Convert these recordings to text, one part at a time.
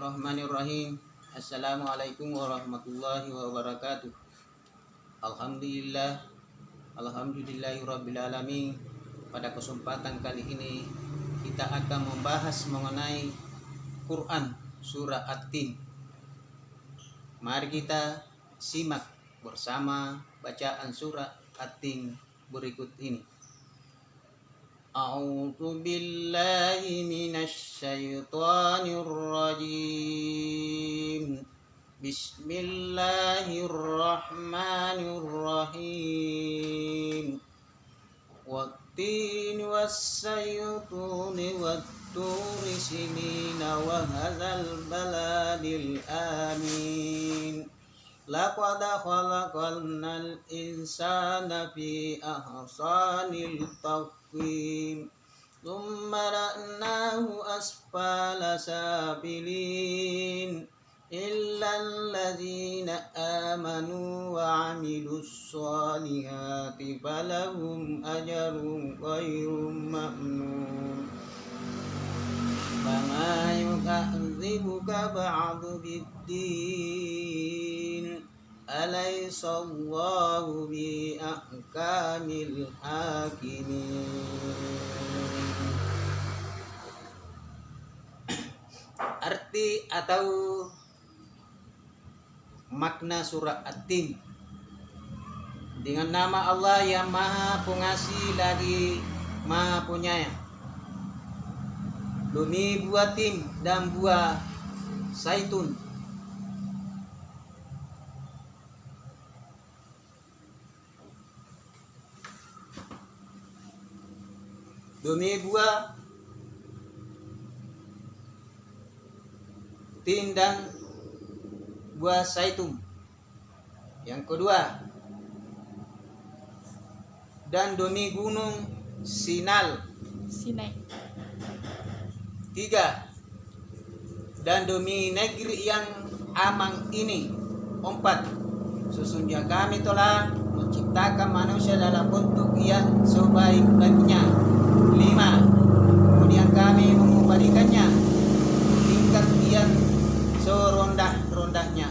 Bismillahirrahmanirrahim. Assalamualaikum warahmatullahi wabarakatuh. Alhamdulillah. Alhamdulillahirrabbilalamin. Pada kesempatan kali ini kita akan membahas mengenai Quran surah At-Tin. Mari kita simak bersama bacaan surah At-Tin berikut ini. أعوذ بالله من الشيطان الرجيم. بسم الله الرحمن الرحيم. والتين والسيطون والتور سنين وهذا البلد الآمين. لقد خلقنا الإنسان في أحسن التقويم. ثم رأناه أسفل سافلين إلا الذين آمنوا وعملوا الصالحات فلهم أجر غير ممنون فما يكذبك بعد بالدين. أليس الله بأحكام الحاكمين Arti atau makna surah At-Tin dengan nama Allah yang Maha Pengasih lagi Maha Penyayang. Demi buah tim dan buah zaitun. Demi buah tin dan buah zaitun. Yang kedua, dan demi gunung Sinal. Sinai. Tiga, dan demi negeri yang aman ini. Empat, sesungguhnya kami telah menciptakan manusia dalam bentuk yang sebaik-baiknya. Lima, kemudian kami mengembalikannya tingkat yang serondah-rondahnya.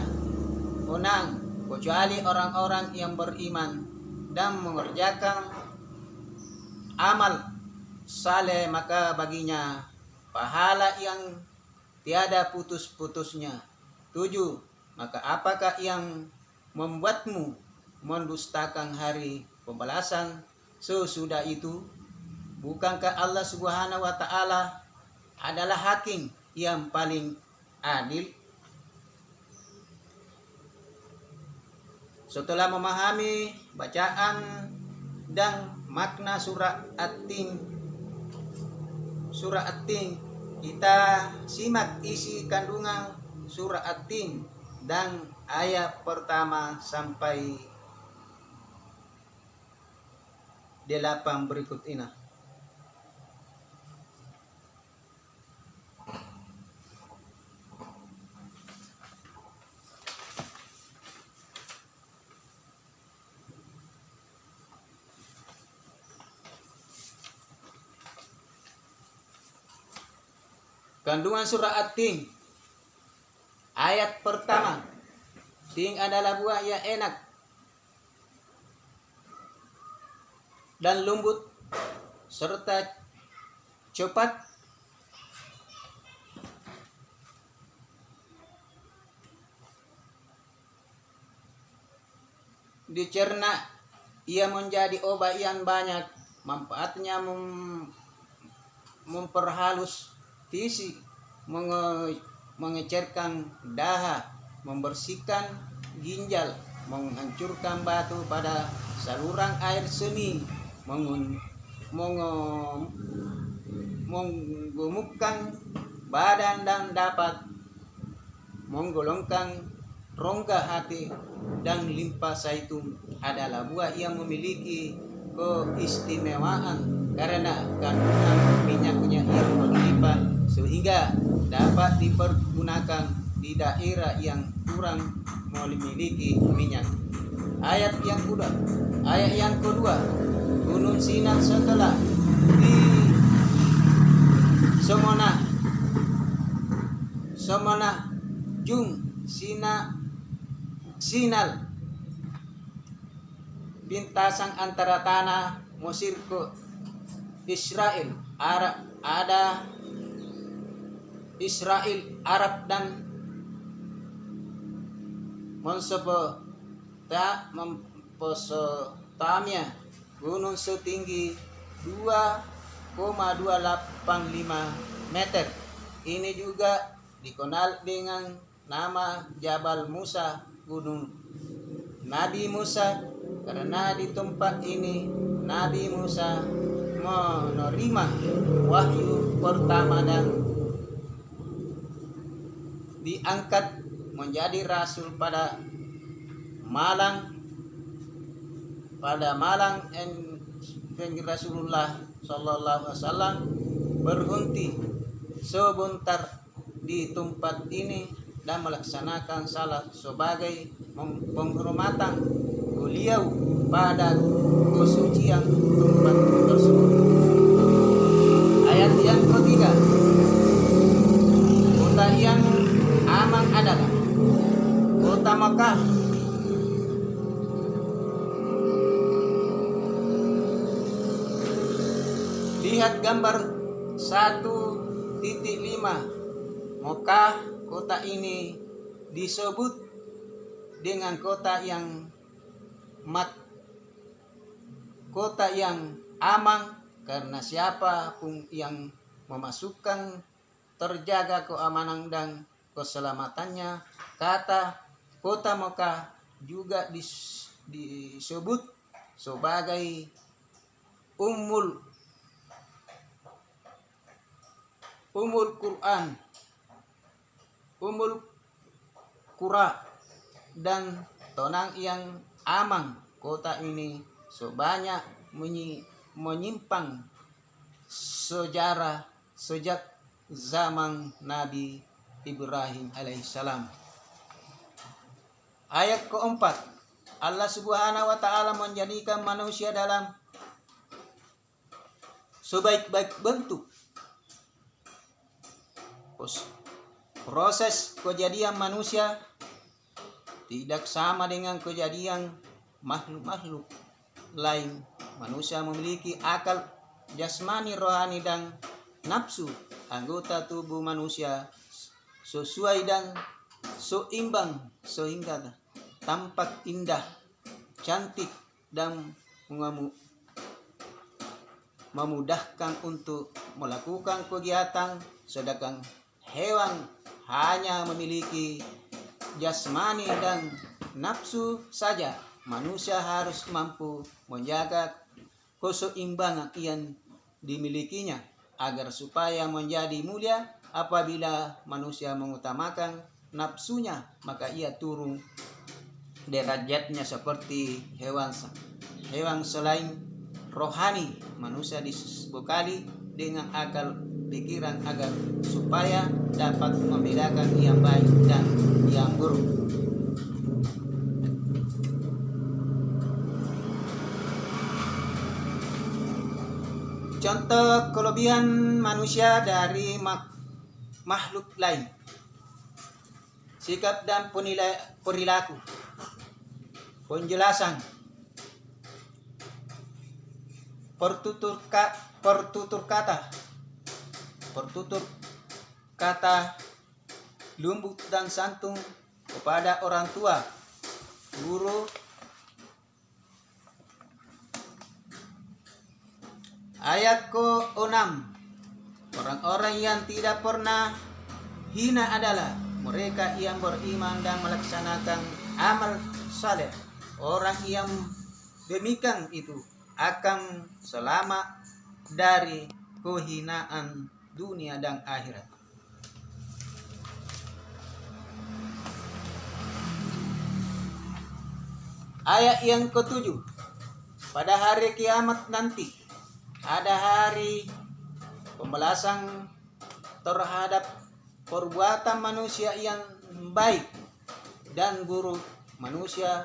Enam, kecuali orang-orang yang beriman dan mengerjakan amal saleh maka baginya pahala yang tiada putus-putusnya. Tujuh, maka apakah yang membuatmu mendustakan hari pembalasan sesudah itu? Bukankah Allah Subhanahu wa taala adalah hakim yang paling adil? Setelah memahami bacaan dan makna surah At-Tin surah At-Tin kita simak isi kandungan surah At-Tin dan ayat pertama sampai delapan berikut ini. Kandungan surah At-Tin. Ayat pertama. Tin adalah buah yang enak. Dan lembut. Serta cepat. Dicerna Ia menjadi obat yang banyak. Manfaatnya mem memperhalus visi menge mengecerkan daha, membersihkan ginjal, menghancurkan batu pada saluran air seni, menggemukkan badan dan dapat menggolongkan rongga hati dan limpa zaitun adalah buah yang memiliki keistimewaan karena kandungan minyaknya yang berlimpah sehingga dapat dipergunakan di daerah yang kurang memiliki minyak. Ayat yang kedua, ayat yang kedua, Gunung Sinan setelah di Semona somana jung sina sinal bintasang antara tanah Mesir ke Israel Arab ada Israel Arab dan Monsopo Memposotamia gunung setinggi 2,285 meter. Ini juga dikenal dengan nama Jabal Musa gunung Nabi Musa. Karena di tempat ini Nabi Musa menerima wahyu pertama dan diangkat menjadi rasul pada Malang pada Malang en Rasulullah Sallallahu Alaihi Wasallam berhenti sebentar di tempat ini dan melaksanakan salat sebagai penghormatan beliau pada kesucian tempat tersebut. Ayat yang ketiga, kota yang adalah kota Makkah Lihat gambar 1.5 Mekah kota ini disebut dengan kota yang mat kota yang aman karena siapa pun yang memasukkan terjaga keamanan dan keselamatannya kata kota Mekah juga disebut sebagai Ummul Umul Quran Umul Qura dan tonang yang amang kota ini sebanyak menyimpang sejarah sejak zaman Nabi Ibrahim alaihissalam. Ayat keempat, Allah subhanahu wa ta'ala menjadikan manusia dalam sebaik-baik bentuk proses kejadian manusia tidak sama dengan kejadian makhluk-makhluk lain. Manusia memiliki akal jasmani, rohani, dan nafsu. Anggota tubuh manusia sesuai dan seimbang sehingga tampak indah, cantik, dan memudahkan untuk melakukan kegiatan sedangkan hewan hanya memiliki jasmani dan nafsu saja. Manusia harus mampu menjaga keseimbangan yang dimilikinya agar supaya menjadi mulia apabila manusia mengutamakan nafsunya maka ia turun derajatnya seperti hewan hewan selain rohani manusia disebukali dengan akal pikiran agar supaya dapat membedakan yang baik dan yang buruk. Contoh kelebihan manusia dari mak makhluk lain. Sikap dan penilai perilaku. Penjelasan. Pertutur, pertutur kata bertutur kata lembut dan santun kepada orang tua, guru, Ayat ke-6 Orang-orang yang tidak pernah hina adalah mereka yang beriman dan melaksanakan amal saleh. Orang yang demikian itu akan selamat dari kehinaan dunia dan akhirat. Ayat yang ketujuh. Pada hari kiamat nanti ada hari pembalasan terhadap perbuatan manusia yang baik dan buruk. Manusia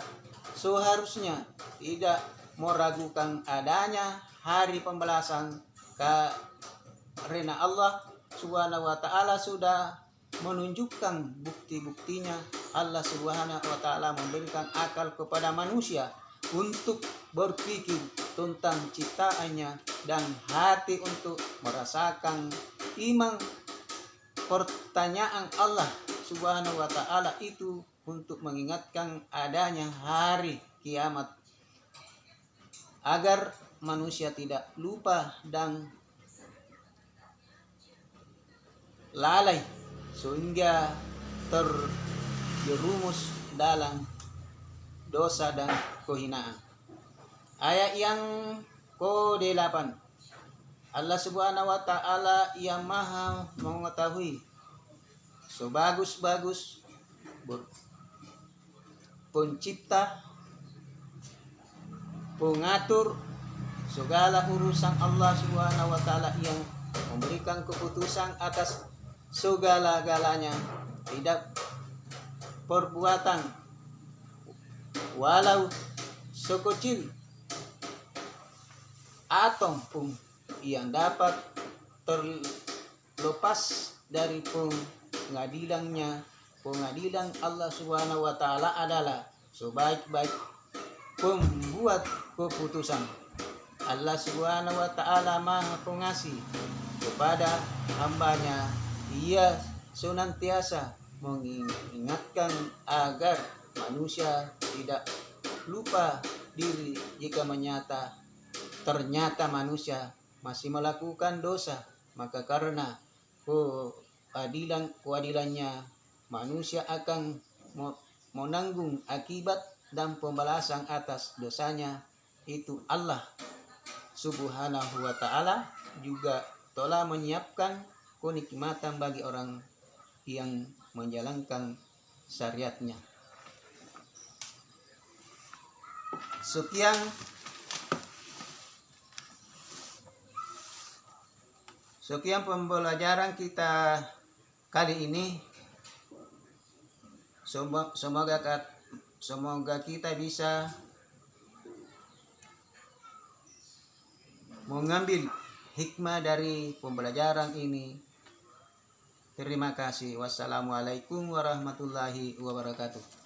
seharusnya tidak meragukan adanya hari pembalasan. Karena Allah Subhanahu wa taala sudah menunjukkan bukti-buktinya. Allah Subhanahu wa taala memberikan akal kepada manusia untuk berpikir tentang ciptaannya dan hati untuk merasakan iman pertanyaan Allah Subhanahu wa taala itu untuk mengingatkan adanya hari kiamat agar manusia tidak lupa dan lalai sehingga terjerumus dalam dosa dan kehinaan. Ayat yang ke-8 Allah Subhanahu wa taala yang Maha mengetahui. Sebagus-bagus pencipta pengatur segala urusan Allah Subhanahu wa taala yang memberikan keputusan atas segala-galanya. Tidak perbuatan walau sekecil atom pun yang dapat terlepas dari pengadilannya. Pengadilan Allah Subhanahu wa taala adalah sebaik-baik pembuat keputusan. Allah Subhanahu wa taala Maha Pengasih kepada hambanya. Ia senantiasa mengingatkan agar manusia tidak lupa diri jika menyata ternyata manusia masih melakukan dosa maka karena keadilan keadilannya manusia akan menanggung akibat dan pembalasan atas dosanya itu Allah subhanahu wa ta'ala juga telah menyiapkan kenikmatan bagi orang yang menjalankan syariatnya. Sekian Sekian pembelajaran kita kali ini. Semoga semoga kita bisa mengambil hikmah dari pembelajaran ini Terima kasih. Wassalamualaikum warahmatullahi wabarakatuh.